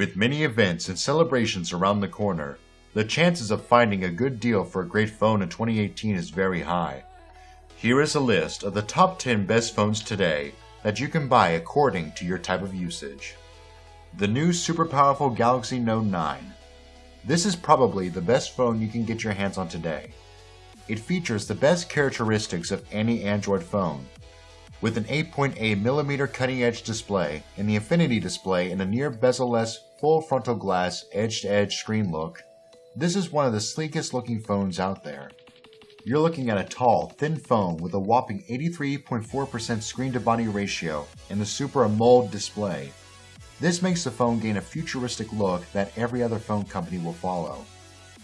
With many events and celebrations around the corner, the chances of finding a good deal for a great phone in 2018 is very high. Here is a list of the top 10 best phones today that you can buy according to your type of usage. The new super powerful Galaxy Note 9. This is probably the best phone you can get your hands on today. It features the best characteristics of any Android phone, with an 8.8mm cutting-edge display and the Infinity display in a near bezel-less full frontal glass edge-to-edge screen look. This is one of the sleekest looking phones out there. You're looking at a tall, thin phone with a whopping 83.4% screen-to-body ratio and the Super AMOLED display. This makes the phone gain a futuristic look that every other phone company will follow.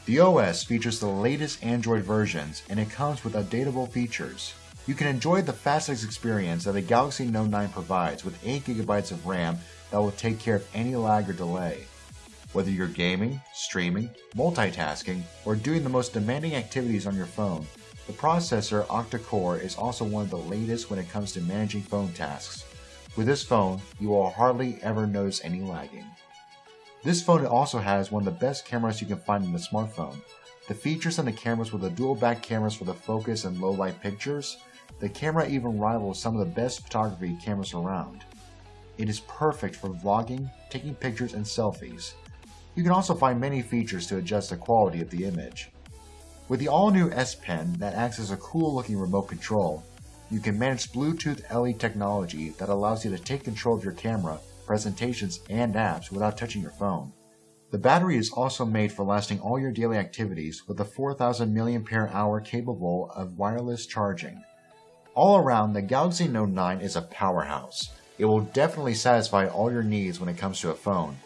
The OS features the latest Android versions and it comes with updatable features. You can enjoy the fastest experience that the Galaxy Note 9 provides with 8GB of RAM that will take care of any lag or delay. Whether you're gaming, streaming, multitasking, or doing the most demanding activities on your phone, the processor octa-core is also one of the latest when it comes to managing phone tasks. With this phone, you will hardly ever notice any lagging. This phone also has one of the best cameras you can find in a smartphone. The features on the cameras with the dual back cameras for the focus and low light pictures, the camera even rivals some of the best photography cameras around. It is perfect for vlogging, taking pictures, and selfies. You can also find many features to adjust the quality of the image. With the all-new S Pen that acts as a cool-looking remote control, you can manage Bluetooth LE technology that allows you to take control of your camera, presentations, and apps without touching your phone. The battery is also made for lasting all your daily activities with a 4000 mAh capable of wireless charging. All around, the Galaxy Note 9 is a powerhouse. It will definitely satisfy all your needs when it comes to a phone,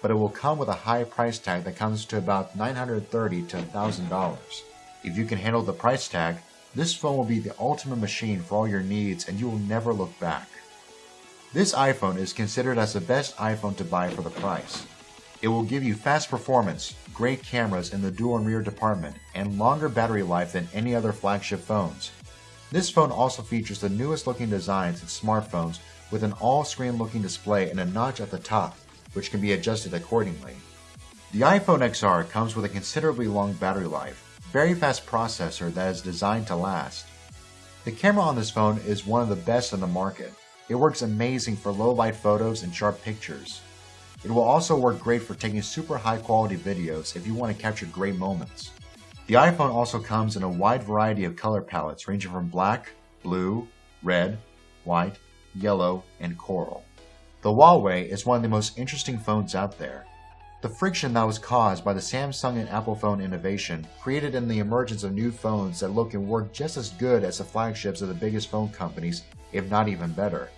but it will come with a high price tag that comes to about 930 to $1,000. If you can handle the price tag, this phone will be the ultimate machine for all your needs and you will never look back. This iPhone is considered as the best iPhone to buy for the price. It will give you fast performance, great cameras in the dual and rear department, and longer battery life than any other flagship phones. This phone also features the newest looking designs in smartphones with an all-screen looking display and a notch at the top, which can be adjusted accordingly. The iPhone XR comes with a considerably long battery life, very fast processor that is designed to last. The camera on this phone is one of the best on the market. It works amazing for low light photos and sharp pictures. It will also work great for taking super high quality videos if you want to capture great moments. The iPhone also comes in a wide variety of color palettes ranging from black, blue, red, white, yellow, and coral. The Huawei is one of the most interesting phones out there. The friction that was caused by the Samsung and Apple phone innovation created in the emergence of new phones that look and work just as good as the flagships of the biggest phone companies, if not even better.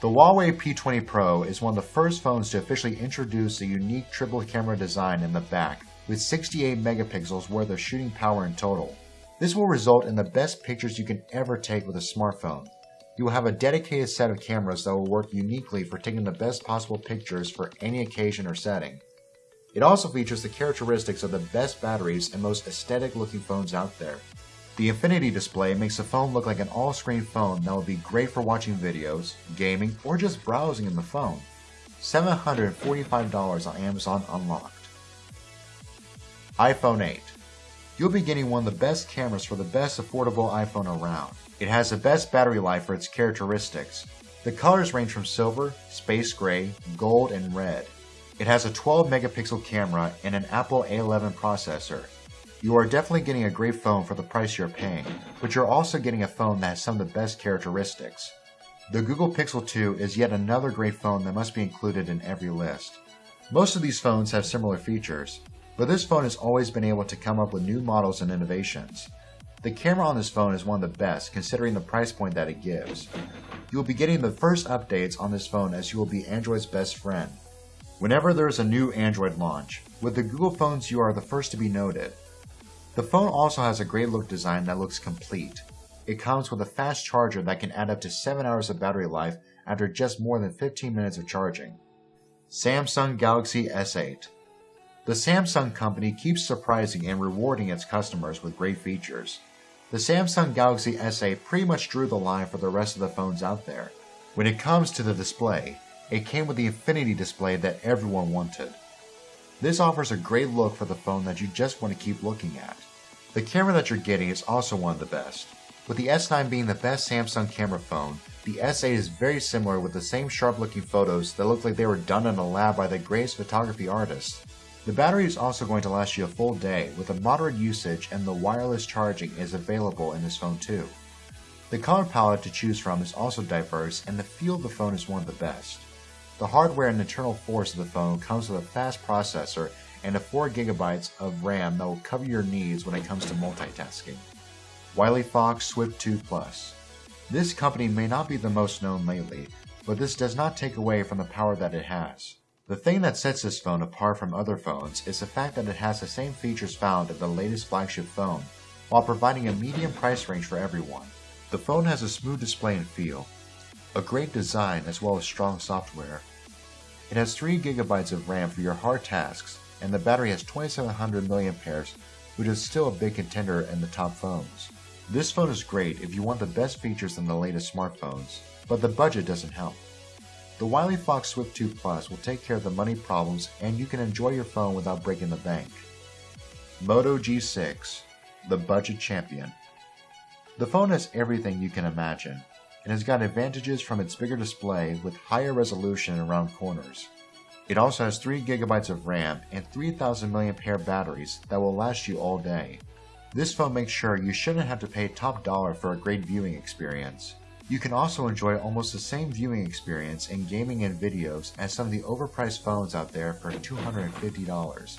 The Huawei P20 Pro is one of the first phones to officially introduce a unique triple camera design in the back with 68 megapixels worth of shooting power in total. This will result in the best pictures you can ever take with a smartphone. You will have a dedicated set of cameras that will work uniquely for taking the best possible pictures for any occasion or setting. It also features the characteristics of the best batteries and most aesthetic looking phones out there. The Infinity display makes the phone look like an all-screen phone that will be great for watching videos, gaming, or just browsing in the phone. $745 on Amazon Unlocked iPhone 8. You'll be getting one of the best cameras for the best affordable iPhone around. It has the best battery life for its characteristics. The colors range from silver, space gray, gold, and red. It has a 12 megapixel camera and an Apple A11 processor. You are definitely getting a great phone for the price you're paying, but you're also getting a phone that has some of the best characteristics. The Google Pixel 2 is yet another great phone that must be included in every list. Most of these phones have similar features, but this phone has always been able to come up with new models and innovations. The camera on this phone is one of the best considering the price point that it gives. You will be getting the first updates on this phone as you will be Android's best friend. Whenever there is a new Android launch, with the Google phones you are the first to be noted. The phone also has a great look design that looks complete. It comes with a fast charger that can add up to 7 hours of battery life after just more than 15 minutes of charging. Samsung Galaxy S8 the Samsung company keeps surprising and rewarding its customers with great features. The Samsung Galaxy S8 pretty much drew the line for the rest of the phones out there. When it comes to the display, it came with the Infinity display that everyone wanted. This offers a great look for the phone that you just want to keep looking at. The camera that you're getting is also one of the best. With the S9 being the best Samsung camera phone, the S8 is very similar with the same sharp looking photos that look like they were done in a lab by the greatest photography artists. The battery is also going to last you a full day with a moderate usage and the wireless charging is available in this phone too. The color palette to choose from is also diverse and the feel of the phone is one of the best. The hardware and internal force of the phone comes with a fast processor and a 4GB of RAM that will cover your needs when it comes to multitasking. Wileyfox Swift 2 Plus. This company may not be the most known lately, but this does not take away from the power that it has. The thing that sets this phone apart from other phones is the fact that it has the same features found in the latest flagship phone, while providing a medium price range for everyone. The phone has a smooth display and feel, a great design as well as strong software. It has 3GB of RAM for your hard tasks, and the battery has 2700 mAh, which is still a big contender in the top phones. This phone is great if you want the best features in the latest smartphones, but the budget doesn't help. The Wileyfox Swift 2 Plus will take care of the money problems and you can enjoy your phone without breaking the bank. Moto G6, the budget champion. The phone has everything you can imagine. and has got advantages from its bigger display with higher resolution around corners. It also has 3GB of RAM and 3000 mAh batteries that will last you all day. This phone makes sure you shouldn't have to pay top dollar for a great viewing experience. You can also enjoy almost the same viewing experience in gaming and videos as some of the overpriced phones out there for $250.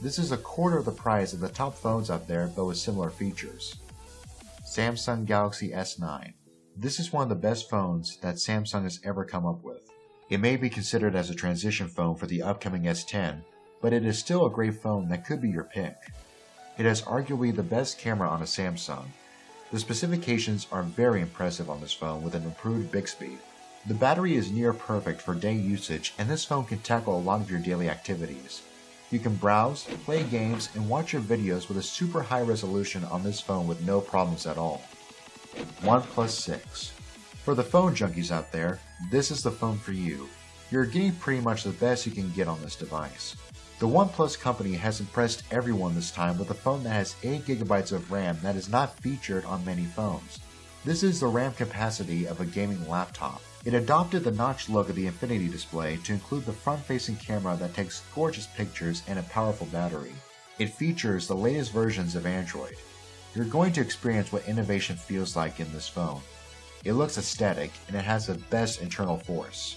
This is a quarter of the price of the top phones out there but with similar features. Samsung Galaxy S9 This is one of the best phones that Samsung has ever come up with. It may be considered as a transition phone for the upcoming S10, but it is still a great phone that could be your pick. It has arguably the best camera on a Samsung, the specifications are very impressive on this phone with an improved Bixby. The battery is near perfect for day usage and this phone can tackle a lot of your daily activities. You can browse, play games, and watch your videos with a super high resolution on this phone with no problems at all. OnePlus 6 For the phone junkies out there, this is the phone for you. You're getting pretty much the best you can get on this device. The OnePlus company has impressed everyone this time with a phone that has 8GB of RAM that is not featured on many phones. This is the RAM capacity of a gaming laptop. It adopted the notched look of the Infinity display to include the front-facing camera that takes gorgeous pictures and a powerful battery. It features the latest versions of Android. You're going to experience what innovation feels like in this phone. It looks aesthetic and it has the best internal force.